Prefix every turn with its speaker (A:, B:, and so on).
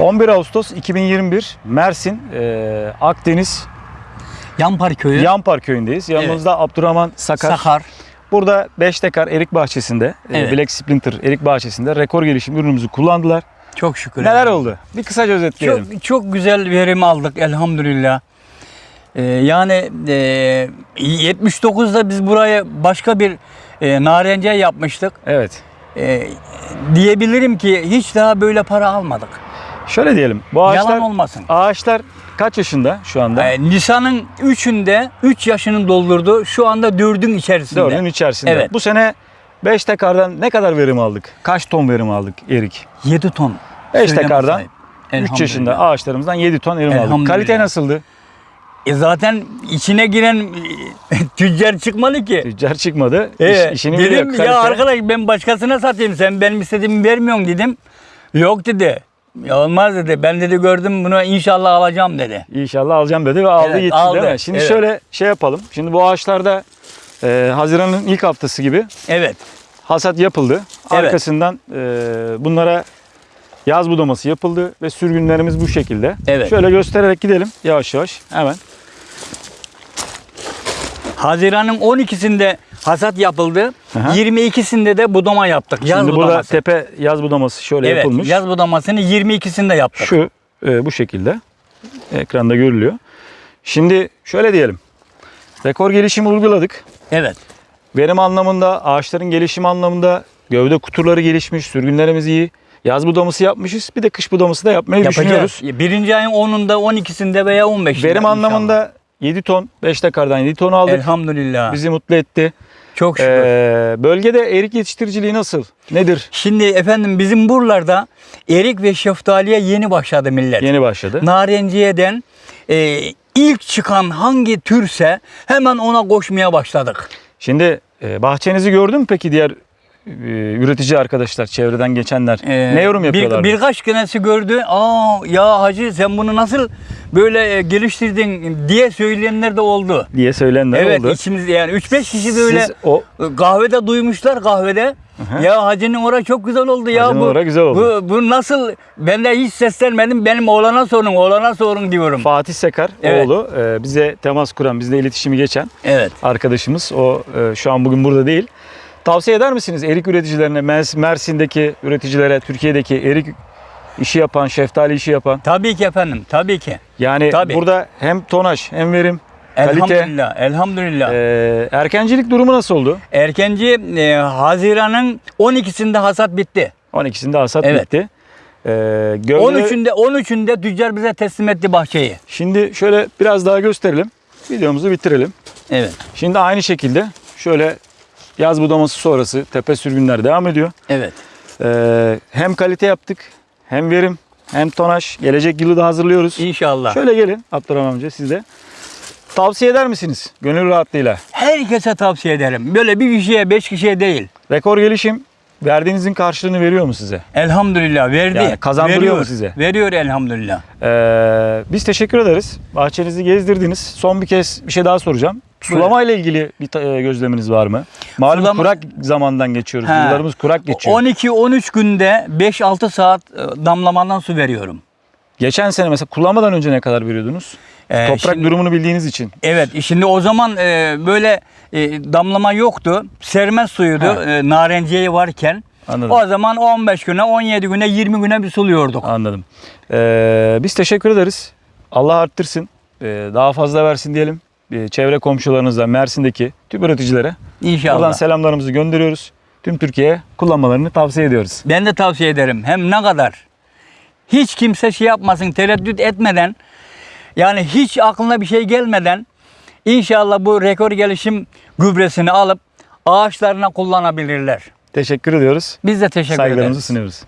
A: 11 Ağustos 2021 Mersin e, Akdeniz
B: Yampar köyü.
A: Yampar köyündeyiz. Yanımızda Abdurrahman Sakar.
B: Sakar.
A: Burada 5 dekar erik bahçesinde, e,
B: Evet.
A: Black Splinter erik bahçesinde rekor gelişim ürünümüzü kullandılar.
B: Çok şükür.
A: Neler oldu? Bir kısaca özetleyelim.
B: Çok, çok güzel verim aldık elhamdülillah. Ee, yani e, 79'da biz buraya başka bir e, narenciye yapmıştık.
A: Evet.
B: E, diyebilirim ki hiç daha böyle para almadık.
A: Şöyle diyelim. Bu ağaçlar
B: Yalan olmasın.
A: ağaçlar kaç yaşında şu anda?
B: E, Nisan'ın 3'ünde 3 yaşını doldurdu. Şu anda 4'ün içerisinde.
A: Dördün içerisinde.
B: Evet.
A: Bu sene 5 tekardan ne kadar verim aldık? Kaç ton verim aldık erik?
B: 7 ton.
A: 5
B: Söyleme
A: tekardan
B: sahip.
A: 3 yaşında ağaçlarımızdan 7 ton verim aldık. Kalite nasıldı?
B: E zaten içine giren e, tüccar çıkmadı ki.
A: Tüccar çıkmadı. İş,
B: Evet.
A: işini
B: dedim
A: biliyor. Kalite.
B: ya arkadaş ben başkasına satayım sen benim istediğimi vermiyorsun dedim. Yok dedi. Ya olmaz dedi. Ben dedi gördüm bunu inşallah alacağım dedi.
A: İnşallah alacağım dedi ve aldı
B: Evet,
A: gitti
B: aldı.
A: değil mi? Şimdi
B: Evet.
A: şöyle şey yapalım. Şimdi bu ağaçlarda e, Haziran'ın ilk haftası gibi
B: Evet.
A: hasat yapıldı.
B: Evet.
A: Arkasından e, bunlara yaz budaması yapıldı ve sürgünlerimiz bu şekilde.
B: Evet.
A: Şöyle göstererek gidelim yavaş yavaş hemen.
B: Haziran'ın 12'sinde hasat yapıldı.
A: Aha.
B: 22'sinde de budama yaptık. Yaz
A: Şimdi burada
B: budaması.
A: tepe yaz budaması şöyle
B: evet,
A: yapılmış.
B: yaz budamasını 22'sinde yaptık.
A: Şu e, bu şekilde ekranda görülüyor. Şimdi şöyle diyelim. Rekor gelişimi uyguladık.
B: Evet.
A: Verim anlamında, ağaçların gelişimi anlamında gövde kuturları gelişmiş, sürgünlerimiz iyi. Yaz budaması yapmışız. Bir de kış budaması da yapmayı
B: Yapacağız.
A: düşünüyoruz.
B: Birinci ayın 10'unda, 12'sinde veya 15'inde.
A: Verim
B: inşallah.
A: anlamında 7 ton, 5 dekardan 7 ton aldık.
B: Elhamdülillah.
A: Bizi mutlu etti.
B: Çok şükür.
A: Ee, bölgede erik yetiştiriciliği nasıl? Nedir?
B: Şimdi efendim bizim buralarda erik ve şeftaliye yeni başladı millet.
A: Yeni başladı.
B: Narenciyeden e, ilk çıkan hangi türse hemen ona koşmaya başladık.
A: Şimdi e, bahçenizi gördün mü peki diğer üretici arkadaşlar, çevreden geçenler?
B: Ee,
A: ne yorum
B: bir,
A: yapıyorlar?
B: birkaç kınası gördü. Aa ya hacı sen bunu nasıl böyle e, geliştirdin diye söyleyenler de oldu.
A: diye söylenenler
B: evet
A: oldu.
B: içimizde yani 3-5 kişi de öyle
A: Siz o
B: kahvede duymuşlar kahvede.
A: hı.
B: Ya hacının ora çok güzel oldu ya
A: Hacının
B: bu.
A: ora güzel oldu.
B: Bu, bu nasıl? Ben de hiç seslenmedim. Benim oğlana sorun, oğlana sorun diyorum.
A: Fatih Sekar
B: Evet.
A: oğlu e, bize temas kuran, bizle iletişimi geçen
B: Evet.
A: arkadaşımız. O e, şu an bugün burada değil. Tavsiye eder misiniz erik üreticilerine, Mers- Mersin'deki üreticilere, Türkiye'deki erik işi yapan, şeftali işi yapan?
B: Tabii ki efendim. Tabii ki.
A: Yani
B: Tabii.
A: burada hem tonaj hem verim, kalite,
B: Elhamdülillah. Elhamdülillah.
A: e, erkencilik durumu nasıl oldu?
B: Erkenci e, Haziran'ın 12'sinde hasat bitti.
A: 12'sinde hasat
B: Evet.
A: bitti. E, gövde-
B: 13'ünde 13'ünde tüccar bize teslim etti bahçeyi.
A: Şimdi şöyle biraz daha gösterelim. Videomuzu bitirelim.
B: Evet.
A: Şimdi aynı şekilde şöyle yaz budaması sonrası tepe sürgünler devam ediyor.
B: Evet.
A: Ee, hem kalite yaptık, hem verim, hem tonaj. Gelecek yılı da hazırlıyoruz.
B: İnşallah.
A: Şöyle gelin Abdurrahman amca siz de. Tavsiye eder misiniz gönül rahatlığıyla?
B: Herkese tavsiye ederim. Böyle bir kişiye, beş kişiye değil.
A: Rekor gelişim verdiğinizin karşılığını veriyor mu size?
B: Elhamdülillah verdi.
A: Yani kazandırıyor
B: Veriyor.
A: mu size?
B: Veriyor elhamdülillah.
A: Ee, biz teşekkür ederiz. Bahçenizi gezdirdiniz. Son bir kez bir şey daha soracağım. Sulama ile ilgili bir e, gözleminiz var mı? Malum
B: Sulama-
A: kurak zamandan geçiyoruz.
B: He.
A: Yıllarımız kurak geçiyor.
B: 12-13 günde 5-6 saat e, damlamadan su veriyorum.
A: Geçen sene mesela kullanmadan önce ne kadar veriyordunuz?
B: Ee,
A: Toprak
B: şimdi-
A: durumunu bildiğiniz için.
B: Evet şimdi o zaman e, böyle e, damlama yoktu. Sermez suyuydu e, narenciye varken.
A: Anladım.
B: O zaman 15 güne, 17 güne, 20 güne bir suluyorduk.
A: Anladım. Ee, biz teşekkür ederiz. Allah arttırsın. Ee, daha fazla versin diyelim. Ee, çevre komşularınıza, Mersin'deki tüm üreticilere
B: İnşallah.
A: buradan selamlarımızı gönderiyoruz. Tüm Türkiye'ye kullanmalarını tavsiye ediyoruz.
B: Ben de tavsiye ederim. Hem ne kadar hiç kimse şey yapmasın, tereddüt etmeden yani hiç aklına bir şey gelmeden inşallah bu rekor gelişim gübresini alıp ağaçlarına kullanabilirler.
A: Teşekkür ediyoruz.
B: Biz de teşekkür
A: Saygılarımızı
B: ederiz.
A: sunuyoruz.